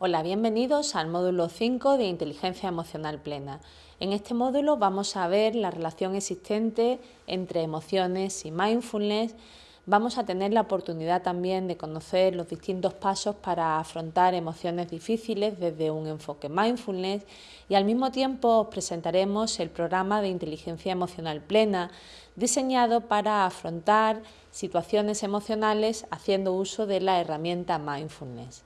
Hola, bienvenidos al módulo 5 de Inteligencia Emocional Plena. En este módulo vamos a ver la relación existente entre emociones y mindfulness. Vamos a tener la oportunidad también de conocer los distintos pasos para afrontar emociones difíciles desde un enfoque mindfulness y al mismo tiempo os presentaremos el programa de Inteligencia Emocional Plena diseñado para afrontar situaciones emocionales haciendo uso de la herramienta mindfulness.